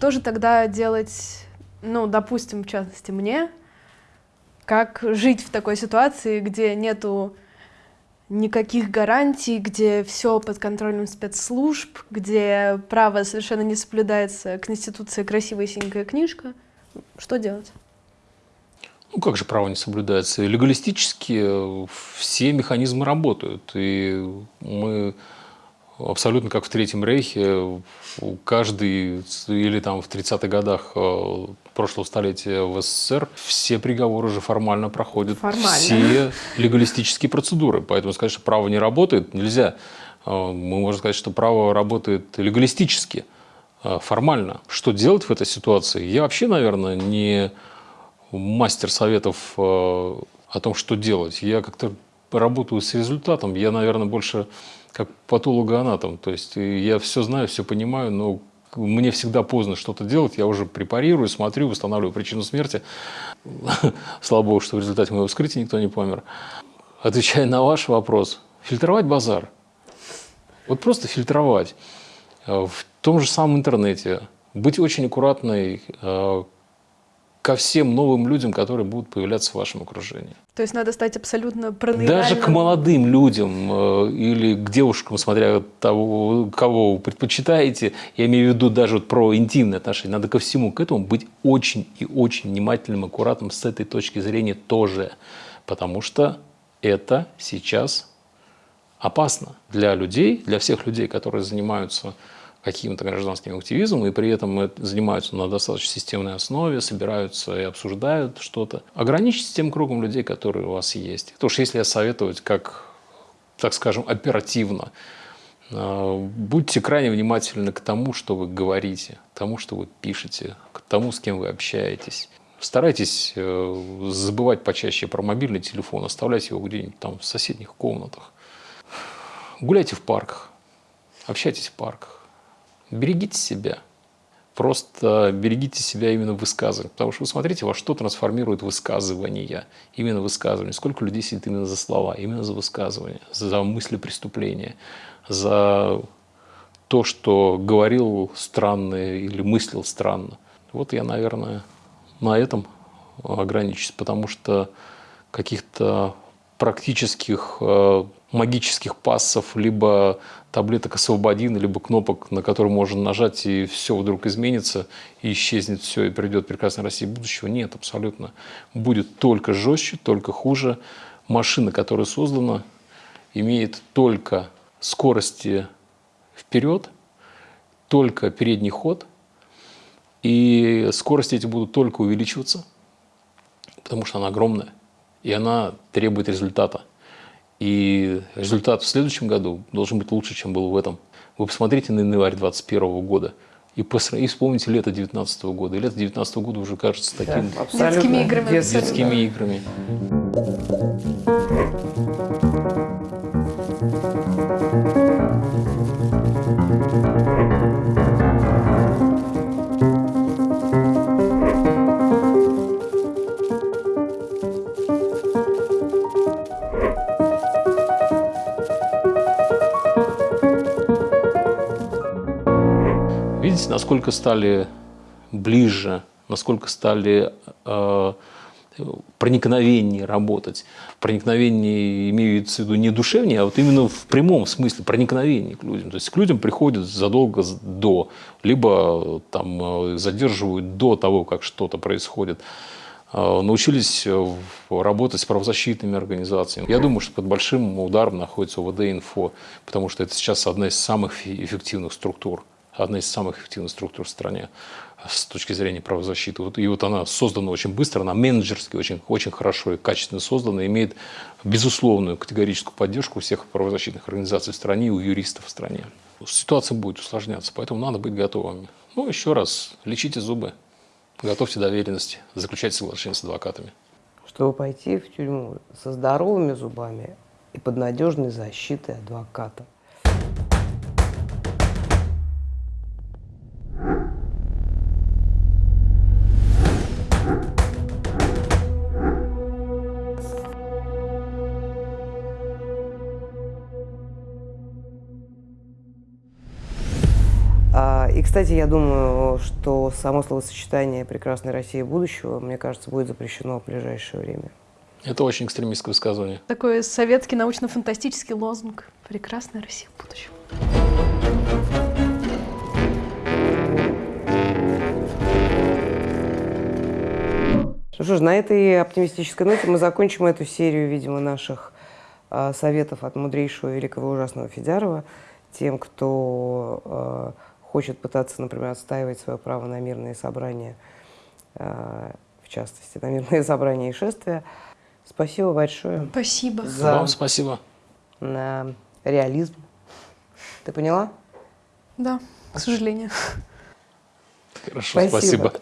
что же тогда делать, ну, допустим, в частности, мне, как жить в такой ситуации, где нету никаких гарантий, где все под контролем спецслужб, где право совершенно не соблюдается, Конституция красивая синенькая книжка. Что делать? Ну, как же право не соблюдается? Легалистически э, все механизмы работают. И мы абсолютно как в Третьем Рейхе, каждый, или там в 30-х годах э, прошлого столетия в СССР, все приговоры уже формально проходят, формально. все легалистические процедуры. Поэтому сказать, что право не работает, нельзя. Э, мы можем сказать, что право работает легалистически, э, формально. Что делать в этой ситуации? Я вообще, наверное, не мастер советов о том, что делать. Я как-то работаю с результатом. Я, наверное, больше как патологоанатом. То есть я все знаю, все понимаю, но мне всегда поздно что-то делать, я уже препарирую, смотрю, восстанавливаю причину смерти. Слава богу, что в результате моего вскрытия никто не помер. Отвечая на ваш вопрос, фильтровать базар. Вот просто фильтровать. В том же самом интернете. Быть очень аккуратной, э, ко всем новым людям, которые будут появляться в вашем окружении. То есть надо стать абсолютно Даже к молодым людям э, или к девушкам, смотря того, кого вы предпочитаете, я имею в виду даже вот про интимные отношения, надо ко всему к этому быть очень и очень внимательным, аккуратным с этой точки зрения тоже, потому что это сейчас опасно для людей, для всех людей, которые занимаются каким-то гражданским активизмом, и при этом занимаются на достаточно системной основе, собираются и обсуждают что-то. Ограничьтесь тем кругом людей, которые у вас есть. Потому что если советовать как, так скажем, оперативно, э, будьте крайне внимательны к тому, что вы говорите, к тому, что вы пишете, к тому, с кем вы общаетесь. Старайтесь э, забывать почаще про мобильный телефон, оставляйте его где-нибудь там в соседних комнатах. Гуляйте в парках, общайтесь в парках берегите себя. Просто берегите себя именно в высказывании. Потому что вы смотрите, во что трансформирует высказывание. Именно высказывание. Сколько людей сидит именно за слова, именно за высказывание, за мысли преступления, за то, что говорил странно или мыслил странно. Вот я, наверное, на этом ограничусь, потому что каких-то практических э, магических пассов, либо таблеток освободин, либо кнопок, на которые можно нажать, и все вдруг изменится, и исчезнет все, и придет прекрасная Россия будущего. Нет, абсолютно. Будет только жестче, только хуже. Машина, которая создана, имеет только скорости вперед, только передний ход, и скорости эти будут только увеличиваться, потому что она огромная и она требует результата. И результат в следующем году должен быть лучше, чем был в этом. Вы посмотрите на январь 2021 года и, и вспомните лето 2019 года. И лето 2019 года уже кажется таким... Да, детскими играми. Детскими играми. Насколько стали ближе, насколько стали э, проникновеннее работать. Проникновение имеется в виду не душевнее, а вот именно в прямом смысле проникновение к людям. То есть к людям приходят задолго до, либо там э, задерживают до того, как что-то происходит. Э, научились работать с правозащитными организациями. Я думаю, что под большим ударом находится ОВД-инфо, потому что это сейчас одна из самых эффективных структур одна из самых эффективных структур в стране с точки зрения правозащиты. И вот она создана очень быстро, она менеджерски очень, очень хорошо и качественно создана, имеет безусловную категорическую поддержку всех правозащитных организаций в стране и у юристов в стране. Ситуация будет усложняться, поэтому надо быть готовыми. Ну, еще раз, лечите зубы, готовьте доверенности, заключайте соглашения с адвокатами. Чтобы пойти в тюрьму со здоровыми зубами и под надежной защитой адвоката. Кстати, я думаю, что само словосочетание «прекрасная Россия будущего», мне кажется, будет запрещено в ближайшее время. Это очень экстремистское высказывание. Такой советский научно-фантастический лозунг. Прекрасная Россия в будущем. Ну что ж, на этой оптимистической ноте мы закончим эту серию, видимо, наших а, советов от мудрейшего великого ужасного Федярова тем, кто а, хочет пытаться, например, отстаивать свое право на мирные собрания, а, в частности, на мирные собрания и шествия. Спасибо большое Спасибо. За- Вам спасибо. на реализм. Ты поняла? Да, к сожалению. Хорошо, Спасибо. спасибо.